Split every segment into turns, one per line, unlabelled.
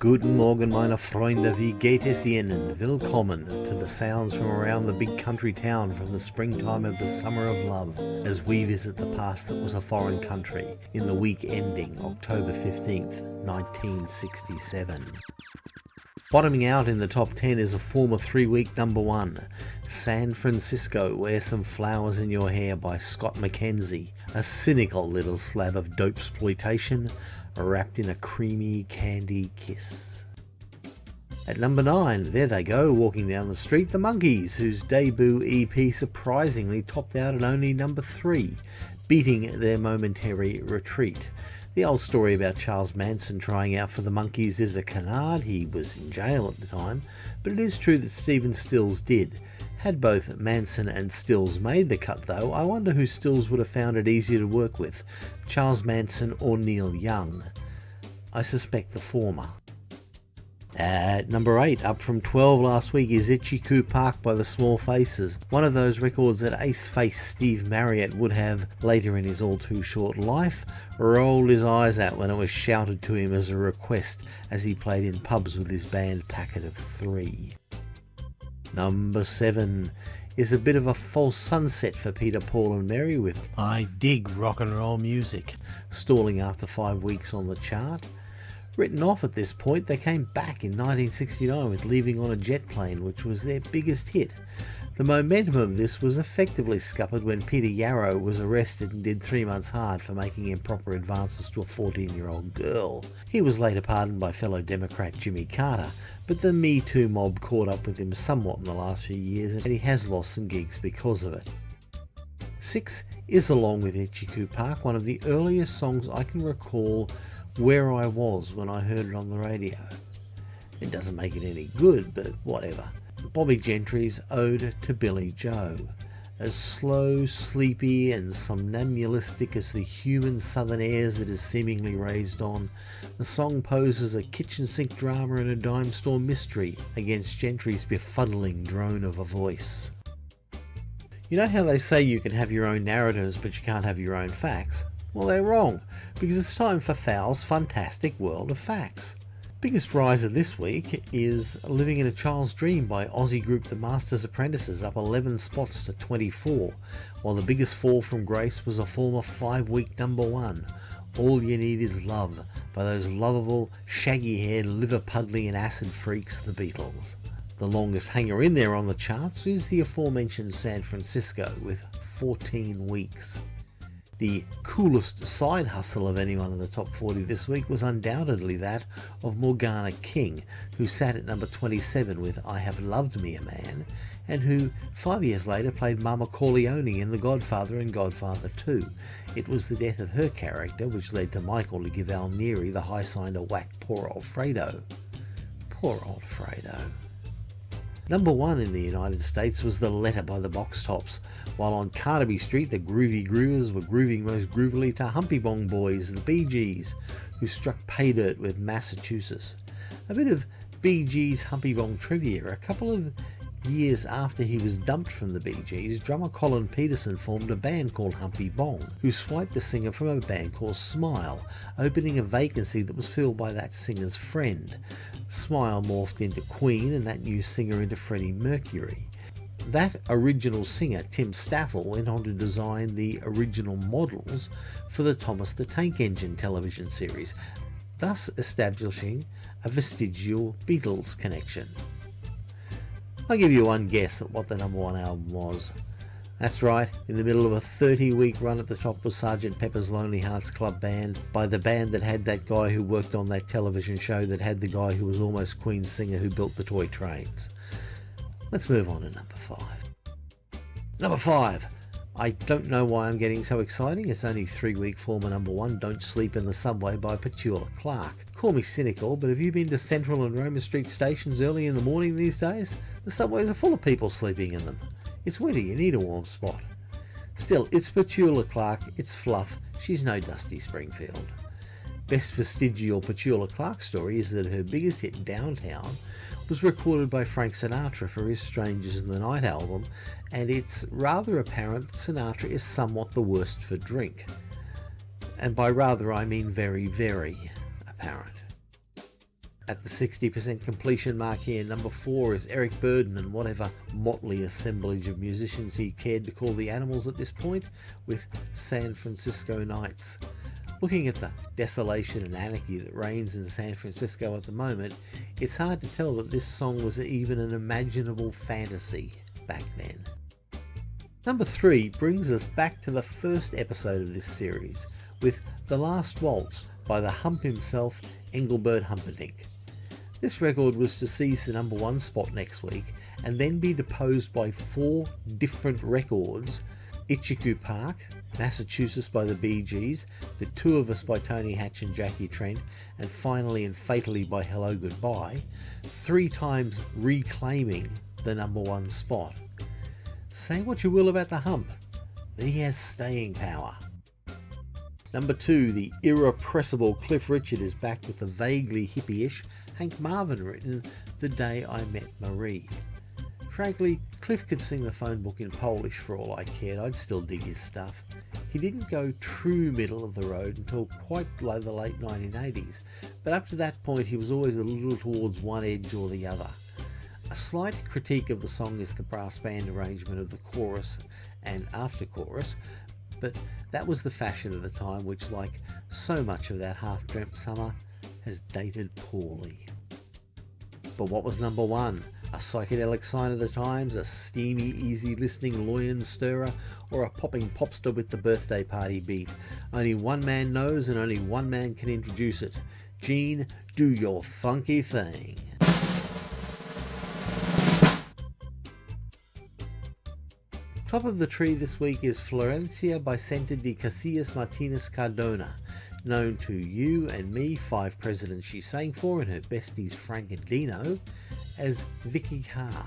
Guten Morgen meine Freunde, wie geht es Ihnen? Willkommen to the sounds from around the big country town from the springtime of the summer of love as we visit the past that was a foreign country in the week ending October 15th, 1967. Bottoming out in the top 10 is a former three-week number one, San Francisco, Wear Some Flowers in Your Hair by Scott McKenzie, a cynical little slab of dope exploitation wrapped in a creamy candy kiss. At number 9, there they go, walking down the street, the Monkees, whose debut EP surprisingly topped out at only number 3, beating their momentary retreat. The old story about Charles Manson trying out for the Monkees is a canard, he was in jail at the time, but it is true that Stephen Stills did, had both Manson and Stills made the cut though, I wonder who Stills would have found it easier to work with, Charles Manson or Neil Young. I suspect the former. At number 8, up from 12 last week, is Itchy Park by the Small Faces, one of those records that ace face Steve Marriott would have, later in his all too short life, rolled his eyes at when it was shouted to him as a request as he played in pubs with his band Packet of Three. Number 7 is a bit of a false sunset for Peter, Paul and Mary with I Dig Rock and Roll Music, stalling after five weeks on the chart. Written off at this point, they came back in 1969 with Leaving on a Jet Plane, which was their biggest hit. The momentum of this was effectively scuppered when Peter Yarrow was arrested and did three months hard for making improper advances to a 14 year old girl. He was later pardoned by fellow Democrat Jimmy Carter, but the Me Too mob caught up with him somewhat in the last few years and he has lost some gigs because of it. 6 is Along with Itchycoo Park, one of the earliest songs I can recall where I was when I heard it on the radio. It doesn't make it any good, but whatever. Bobbie Gentry's Ode to Billie Joe. As slow, sleepy, and somnambulistic as the human southern airs it is seemingly raised on, the song poses a kitchen sink drama and a dime store mystery against Gentry's befuddling drone of a voice. You know how they say you can have your own narratives but you can't have your own facts? Well, they're wrong, because it's time for Fowl's fantastic world of facts. Biggest riser this week is Living in a Child's Dream by Aussie group The Master's Apprentices, up 11 spots to 24, while the biggest fall from grace was a former 5 week number 1, All You Need Is Love by those lovable, shaggy haired, liver puddling and acid freaks, the Beatles. The longest hanger in there on the charts is the aforementioned San Francisco with 14 weeks. The coolest side hustle of anyone in the top 40 this week was undoubtedly that of Morgana King, who sat at number 27 with I Have Loved Me a Man, and who five years later played Mama Corleone in The Godfather and Godfather 2. It was the death of her character which led to Michael to give Al Neri the high sign to whack poor old Fredo. Poor old Fredo. Number one in the United States was The Letter by the Box Tops, while on Carnaby Street the groovy groovers were grooving most groovily to Humpy Bong Boys, the Bee Gees, who struck pay dirt with Massachusetts. A bit of Bee Gees Humpy Bong trivia. A couple of years after he was dumped from the Bee Gees, drummer Colin Peterson formed a band called Humpy Bong, who swiped the singer from a band called Smile, opening a vacancy that was filled by that singer's friend. Smile morphed into Queen and that new singer into Freddie Mercury. That original singer, Tim Staffel, went on to design the original models for the Thomas the Tank Engine television series, thus establishing a vestigial Beatles connection. I'll give you one guess at what the number one album was. That's right, in the middle of a 30 week run at the top was Sgt. Pepper's Lonely Hearts Club Band by the band that had that guy who worked on that television show that had the guy who was almost Queen's singer who built the toy trains. Let's move on to number 5. Number 5. I don't know why I'm getting so exciting. It's only three week former number one, Don't Sleep in the Subway by Petula Clark. Call me cynical, but have you been to Central and Roma Street stations early in the morning these days? The subways are full of people sleeping in them. It's winter, you need a warm spot. Still, it's Petula Clark, it's fluff, she's no Dusty Springfield. Best vestigial Petula Clark story is that her biggest hit, Downtown, was recorded by Frank Sinatra for his Strangers in the Night album, and it's rather apparent that Sinatra is somewhat the worst for drink. And by rather I mean very, very apparent. At the 60% completion mark here, number 4 is Eric Burdon and whatever motley assemblage of musicians he cared to call the Animals at this point, with San Francisco Nights. Looking at the desolation and anarchy that reigns in San Francisco at the moment, it's hard to tell that this song was even an imaginable fantasy back then. Number 3 brings us back to the first episode of this series, with The Last Waltz by the hump himself, Engelbert Humperdinck. This record was to seize the number one spot next week and then be deposed by four different records Itchycoo Park, Massachusetts by the Bee Gees, The Two of Us by Tony Hatch and Jackie Trent, and finally and fatally by Hello Goodbye, three times reclaiming the number one spot. Say what you will about the hump, but he has staying power. Number two, the irrepressible Cliff Richard is back with the vaguely hippie-ish Hank Marvin written The Day I Met Marie. Frankly, Cliff could sing the phone book in Polish for all I cared, I'd still dig his stuff. He didn't go true middle of the road until quite the late 1980s, but up to that point he was always a little towards one edge or the other. A slight critique of the song is the brass band arrangement of the chorus and after chorus, but that was the fashion of the time which, like so much of that half-dreamt summer, has dated poorly. But what was number one? A psychedelic sign of the times, a steamy, easy listening loin stirrer, or a popping popster with the birthday party beat? Only one man knows and only one man can introduce it. Gene, do your funky thing. Top of the tree this week is Florencia Bisenta de Casillas Martinez Cardona, known to you and me, five presidents she sang for and her besties Frank and Dino, as Vikki Carr,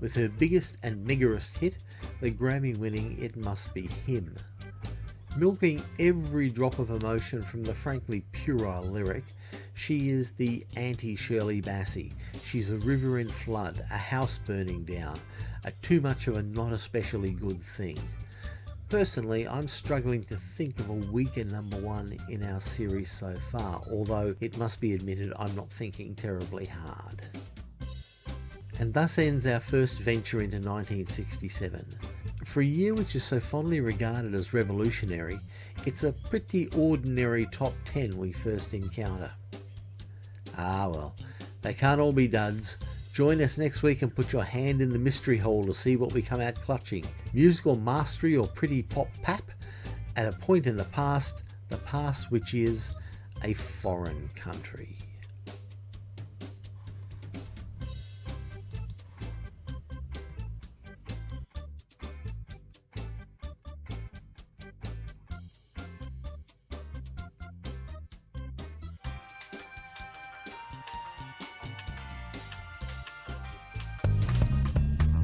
with her biggest and meagerest hit, the Grammy-winning It Must Be Him. Milking every drop of emotion from the frankly puerile lyric, she is the anti-Shirley Bassey. She's a river in flood, a house burning down, a too much of a not especially good thing. Personally, I'm struggling to think of a weaker number one in our series so far, although it must be admitted I'm not thinking terribly hard. And thus ends our first venture into 1967. For a year which is so fondly regarded as revolutionary, it's a pretty ordinary top 10 we first encounter. Ah well, they can't all be duds, Join us next week and put your hand in the mystery hole to see what we come out clutching. Musical mastery or pretty pop pap? At a point in the past, the past which is a foreign country.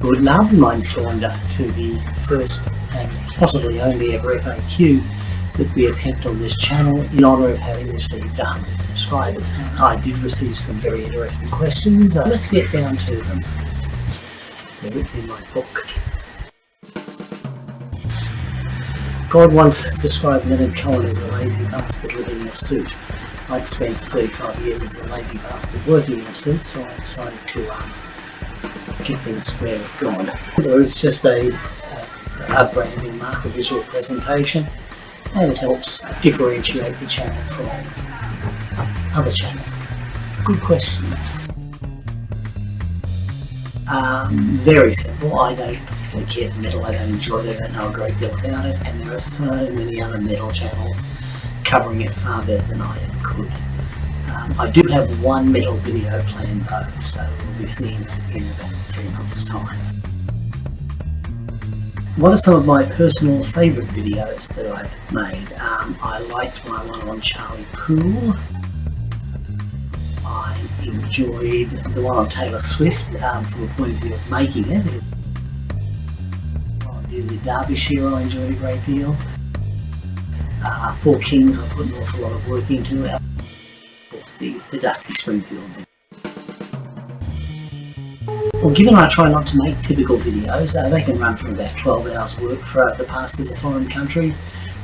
Good mein Freunde, to the first and possibly only ever FAQ that we attempt on this channel in honour of having received 100 subscribers. I did receive some very interesting questions. Uh, let's get down to them. It's in my book. God once described Leonard Cohen as a lazy bastard living in a suit. I'd spent 35 years as a lazy bastard working in a suit, so I decided to um, keep things square with God. Is just a, a, branding a visual presentation, and it helps differentiate the channel from other channels. Good question. Um, very simple. I don't particularly care for metal. I don't enjoy it. I don't know a great deal about it. And there are so many other metal channels covering it far better than I ever could. Um, I do have one metal video planned though, so we'll be seeing that in about three months time. What are some of my personal favourite videos that I've made? Um, I liked my one on Charlie Poole. I enjoyed the one on Taylor Swift um, from the point of view of making it. On the Derbyshire I enjoyed a great deal. Uh, Four Kings I put an awful lot of work into. Of course the, the Dusty Springfield well, given I try not to make typical videos, uh, they can run from about 12 hours work for uh, the past as a foreign country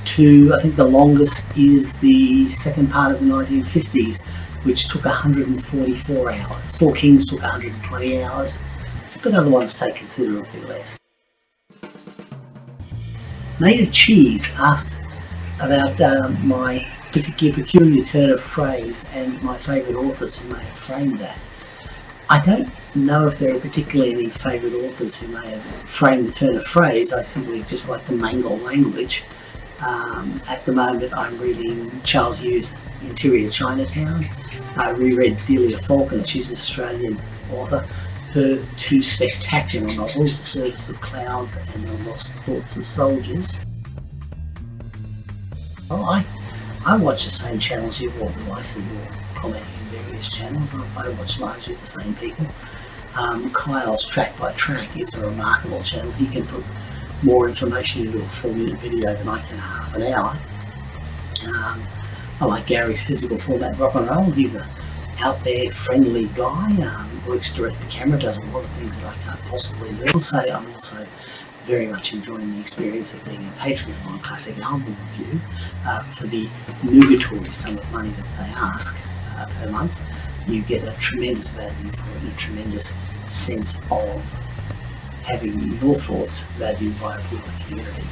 to, I think the longest is the second part of the 1950s, which took 144 hours. Four Kings took 120 hours, but other ones take considerably less. Of Cheese asked about um, my particular peculiar turn of phrase and my favourite authors who may have framed that. I don't know if there are particularly any favourite authors who may have framed the turn of phrase. I simply just like the mangle language. Um, at the moment, I'm reading Charles Yu's Interior Chinatown. I reread Delia Falconer, she's an Australian author. Her two spectacular novels, The Service of Clouds and The Lost Thoughts of Soldiers. I, I watch the same channels you watch, I see in channels. I, watch largely the same people. Um, Kyle's Track by Track is a remarkable channel. He can put more information into a four minute video than I can in half an hour. Um, I like Gary's physical format rock and roll. He's a out there friendly guy, um, works direct to camera, does a lot of things that I can't possibly do. I'll say I'm also very much enjoying the experience of being a patron on Classic Album Review uh, for the nugatory sum of money that they ask uh, per month. You get a tremendous value for it, a tremendous sense of having your thoughts valued by a broader community.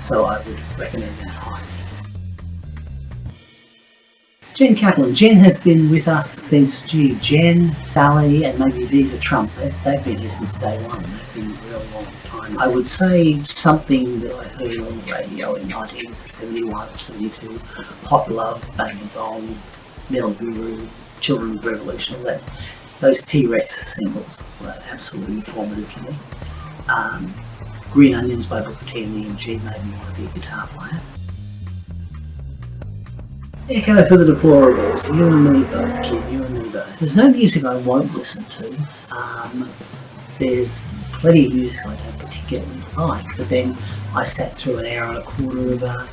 So I would recommend that highly. Jen Kaplan. Jen has been with us since, gee, Jen, Sally, and maybe Viva Trump. They, they've been here since day one. They've been a real long time. I would say something that I heard on the radio in 1971 or 72, Hot Love, Bang the Metal Guru, Children of Revolution, that those T-Rex singles were absolutely formative to me. Um, Green Onions by Booker T and the MG made me want to be a guitar player. Echo for the deplorables. You and me both, kid. You and me both. There's no music I won't listen to. Um, there's plenty of music I don't particularly like, but then I sat through an hour and a quarter of uh,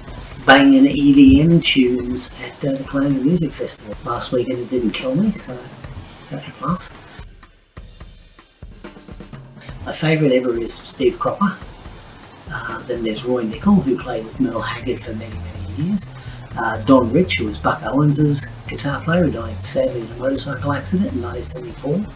banging EDM tunes at uh, the Colombia Music Festival last week, and it didn't kill me, so that's a plus. My favourite ever is Steve Cropper. Uh, then there's Roy Nichol, who played with Merle Haggard for many, many years. Uh, Don Rich, who was Buck Owens' guitar player, who died sadly in a motorcycle accident in 1974.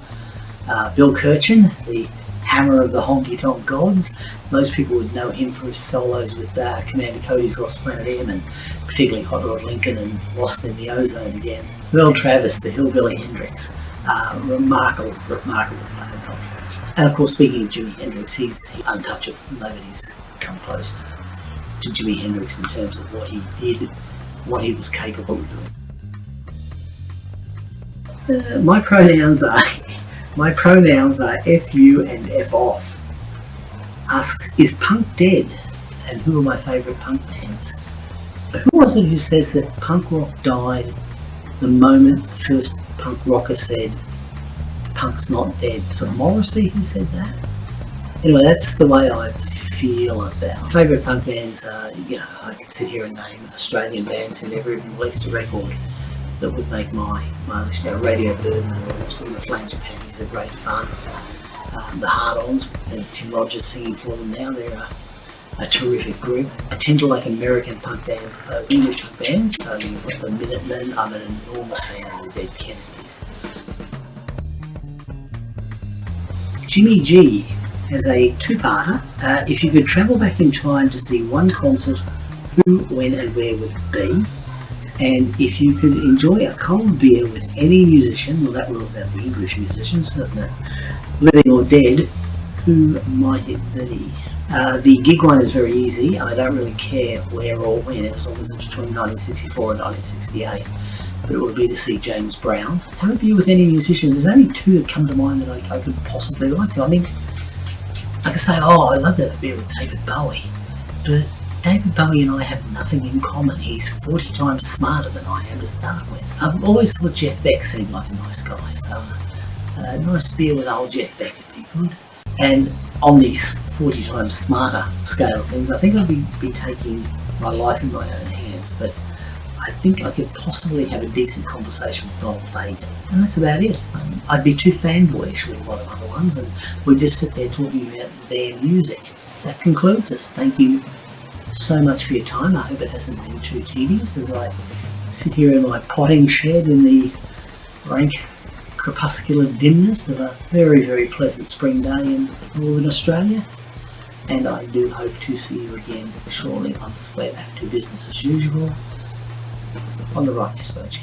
Uh, Bill Kirchen, the hammer of the honky tonk gods. Most people would know him for his solos with uh, Commander Cody's Lost Planet Airmen, particularly Hot Rod Lincoln and Lost in the Ozone again. Merle Travis, the Hillbilly Hendrix. Uh, remarkable, remarkable player, Merle Travis. And of course, speaking of Jimi Hendrix, he's untouchable. Nobody's come close to Jimi Hendrix in terms of what he did what he was capable of doing. Uh, my pronouns are my pronouns are F you and F off. Asks, is punk dead? And who are my favourite punk bands? Who was it who says that punk rock died the moment the first punk rocker said punk's not dead? It Morrissey who said that? Anyway, that's the way I feel about. Favourite punk bands are, you know, I could sit here and name Australian bands who never even released a record that would make my, my list. Radio Birdman or the Flames of Panties are great fun. Um, the Hard-Ons, and Tim Rogers singing for them now, they're a, a terrific group. I tend to like American punk bands over English punk bands, so you've got the Minutemen, I'm an enormous fan of the Dead Kennedys. Jimmy G as a two-parter. Uh, if you could travel back in time to see one concert, who, when and where would it be? And if you could enjoy a cold beer with any musician, well that rules out the English musicians, doesn't it? Living or dead, who might it be? Uh, the gig one is very easy. I don't really care where or when. It was always between 1964 and 1968. But it would be to see James Brown. Have a beer with any musician. There's only two that come to mind that I, I could possibly like. I mean, I could say, oh, I'd love to beer with David Bowie, but David Bowie and I have nothing in common. He's 40 times smarter than I am to start with. I've always thought Jeff Beck seemed like a nice guy, so uh, a nice beer with old Jeff Beck would be good. And on the 40 times smarter scale of things, I think I'd be, be taking my life in my own hands, but I think I could possibly have a decent conversation with Donald Fagen. And that's about it. Um, I'd be too fanboyish with a lot of other ones, and we'd just sit there talking about their music. That concludes us. Thank you so much for your time. I hope it hasn't been too tedious as I sit here in my potting shed in the rank crepuscular dimness of a very, very pleasant spring day in northern Australia. And I do hope to see you again shortly once we're back to business as usual on the Righteous Bird.